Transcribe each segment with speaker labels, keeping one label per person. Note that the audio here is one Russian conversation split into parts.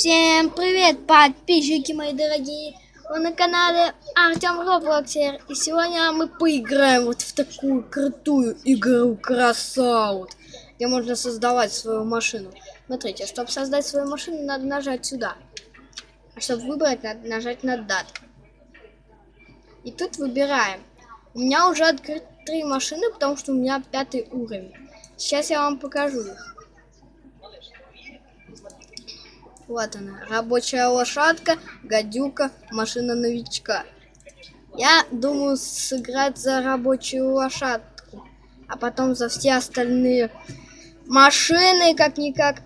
Speaker 1: Всем привет, подписчики мои дорогие! Вы на канале Артем Роблоксер. И сегодня мы поиграем вот в такую крутую игру Красаут, где можно создавать свою машину. Смотрите, чтобы создать свою машину, надо нажать сюда. А чтобы выбрать, надо нажать на дат. И тут выбираем. У меня уже открыты три машины, потому что у меня пятый уровень. Сейчас я вам покажу их. Вот она, рабочая лошадка, гадюка, машина новичка. Я думаю сыграть за рабочую лошадку, а потом за все остальные машины, как-никак.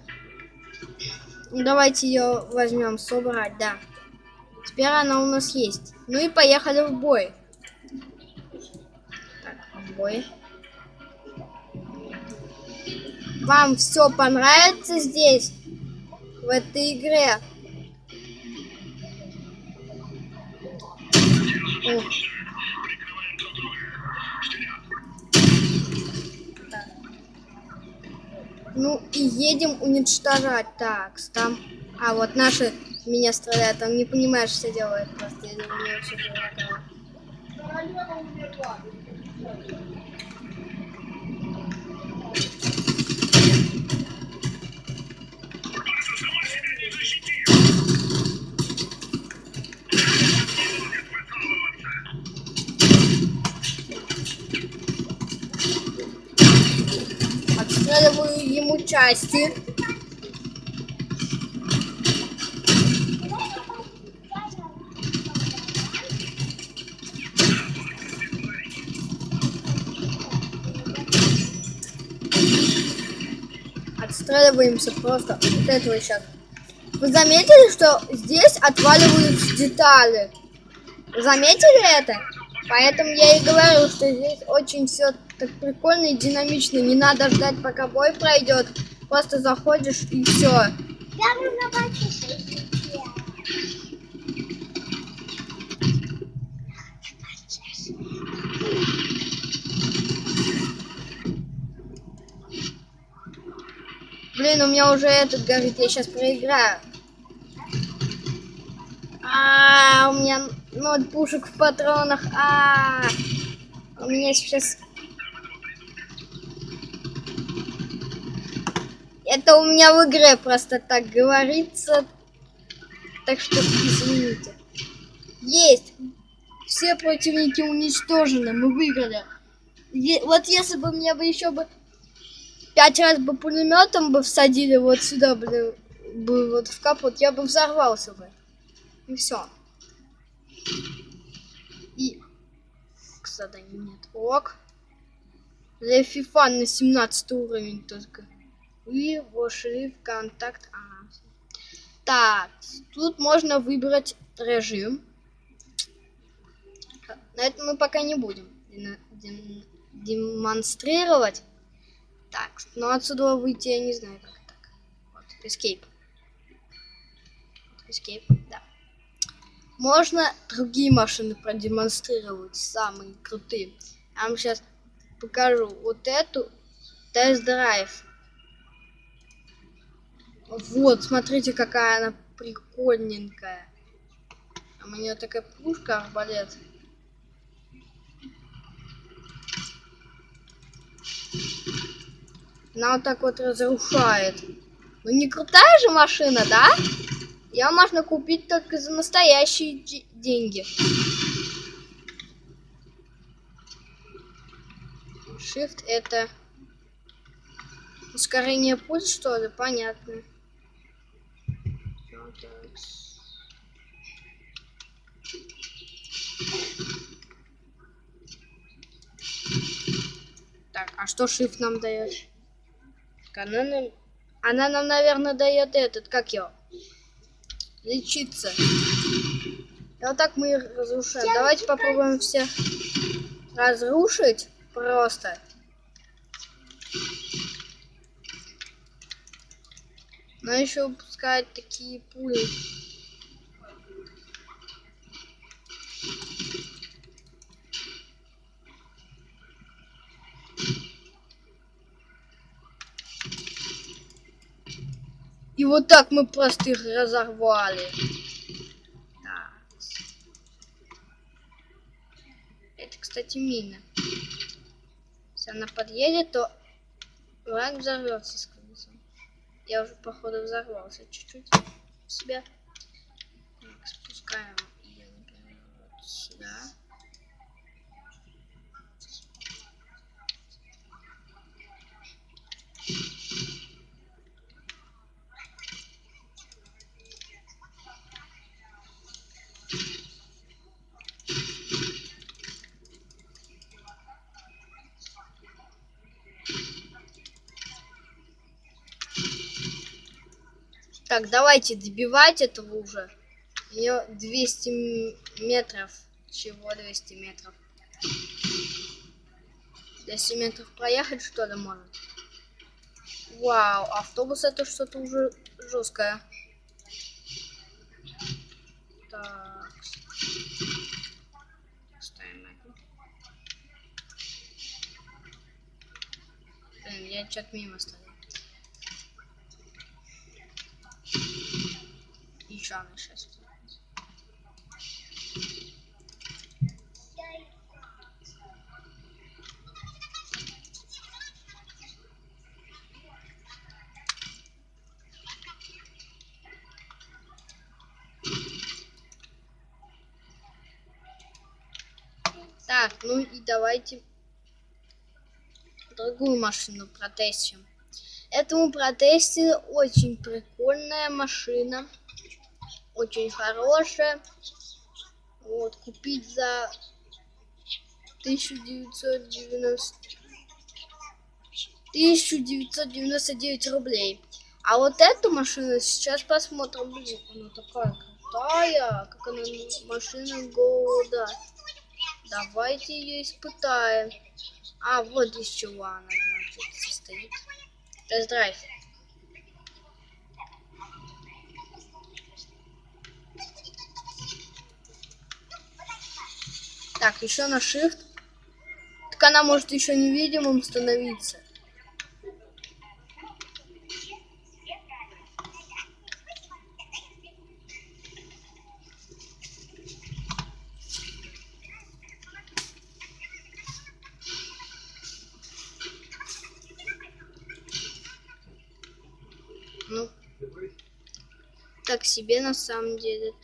Speaker 1: Давайте ее возьмем, собрать, да. Теперь она у нас есть. Ну и поехали в бой. Так, в бой. Вам все понравится здесь? В этой игре. Ну и едем уничтожать. Так, там... А, вот наши меня стреляют. Он не понимает, что делает. Просто я не очень Отстреливаю ему части. Отстреливаемся просто вот этого сейчас. Вы заметили, что здесь отваливаются детали? Заметили это? Поэтому я и говорю, что здесь очень все так прикольно и динамично. Не надо ждать, пока бой пройдет. Просто заходишь и все. Я Блин, у меня уже этот горит, я сейчас проиграю. А, -а, -а у меня ноль пушек в патронах. А, -а, -а. у меня сейчас Это у меня в игре просто так говорится. Так что извините. Есть. Все противники уничтожены. Мы выиграли. Е вот если бы мне бы еще бы пять раз бы пулеметом бы всадили вот сюда бы, бы вот в капот, я бы взорвался бы. И все. И кстати нет. Ок. FIFA на 17 уровень только. Вы вошли в контакт. Ага. Так, тут можно выбрать режим. На этом мы пока не будем демонстрировать. Так, но отсюда выйти я не знаю как так. Вот, escape. Escape, да. Можно другие машины продемонстрировать, самые крутые. Я вам сейчас покажу вот эту тест-драйв. Вот, смотрите, какая она прикольненькая. А у нее такая пушка арбалет. Она вот так вот разрушает. Ну не крутая же машина, да? Ее можно купить только за настоящие деньги. Shift это ускорение пульс, что ли? Понятно. Так, а что shift нам дает? Она нам, она нам, наверное, дает этот, как его? Лечиться. И вот так мы их разрушаем. Давайте попробуем все разрушить просто. Но еще выпускают такие пули. И вот так мы просто их разорвали. Это, кстати, мина. Если она подъедет, то враг взорвется. Я уже, походу, взорвался чуть-чуть себя. Так, спускаем ее, например, вот сюда. Так, давайте добивать этого уже. У нее 200 метров. Чего 200 метров? 200 метров проехать что ли может? Вау, автобус это что-то уже жесткое. Так. Ставим это. Блин, я что-то мимо стою. Еще она сейчас. Так, ну и давайте другую машину протестим. Этому протесте очень прикольная машина. Очень хорошая. Вот, купить за 1990... 1999 рублей. А вот эту машину сейчас посмотрим. Блин, она такая крутая. Как она машина года. Давайте ее испытаем. А, вот из чего она, значит, состоит. Тест-драйв. Так, еще на Shift. Так она может еще невидимым становиться. Ну, так себе на самом деле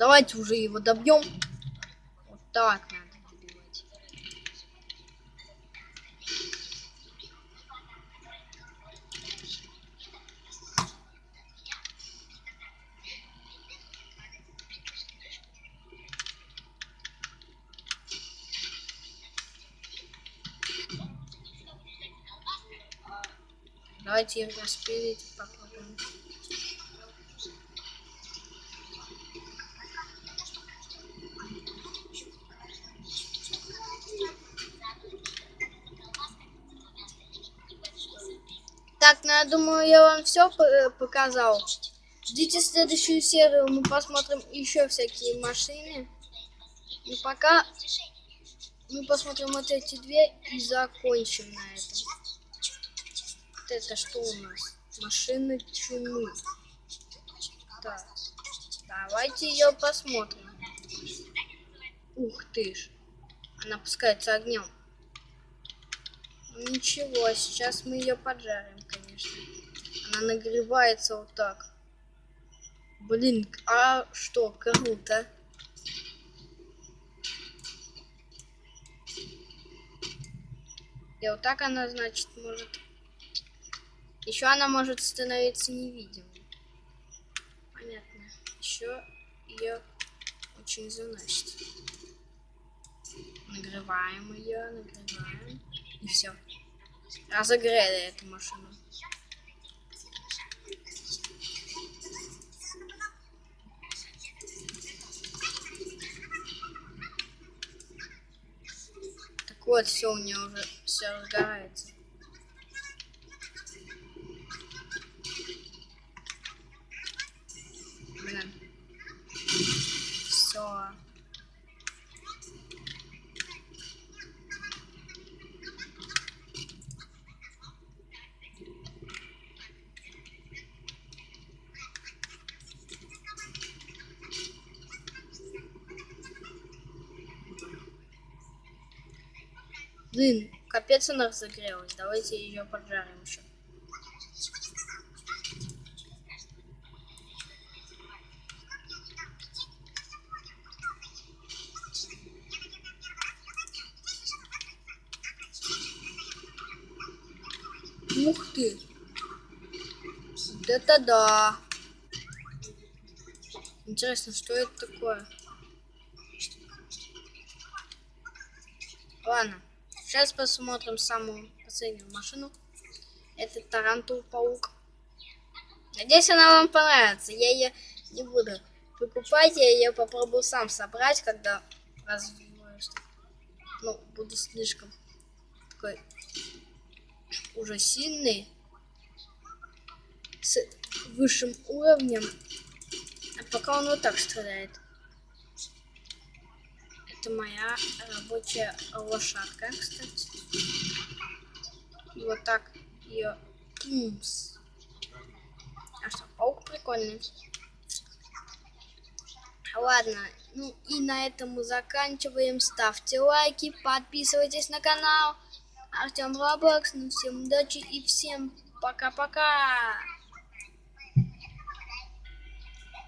Speaker 1: давайте уже его добьем. Вот так надо добивать. Давайте их распилить, попробуем. Так, ну я думаю, я вам все показал. Ждите следующую серию, мы посмотрим еще всякие машины. И пока мы посмотрим вот эти две и закончим на этом. Вот это что у нас? Машина чумы. Так, давайте ее посмотрим. Ух ты ж. Она пускается огнем. Ничего, сейчас мы ее поджарим, конечно. Она нагревается вот так. Блин, а что, круто. И вот так она, значит, может... Еще она может становиться невидимой. Понятно. Еще ее не заносит. Нагреваем ее, нагреваем. И все. Разогрели эту машину. Так вот, все у нее уже все разгорается. Блин. Все. Блин, капец она разогрелась. Давайте ее поджарим еще. Ух ты! Это да! Интересно, что это такое? Ладно, сейчас посмотрим самую последнюю машину. Это Тарантул Паук. Надеюсь, она вам понравится. Я ее не буду покупать, я ее попробую сам собрать, когда развиваюсь. Ну, буду слишком такой уже сильный, с высшим уровнем. А пока он вот так стреляет. Это моя рабочая лошадка, кстати. И вот так ее... А что, паук прикольный. Ладно, ну и на этом мы заканчиваем. Ставьте лайки, подписывайтесь на канал. Артем Роблокс. Ну всем удачи и всем пока-пока.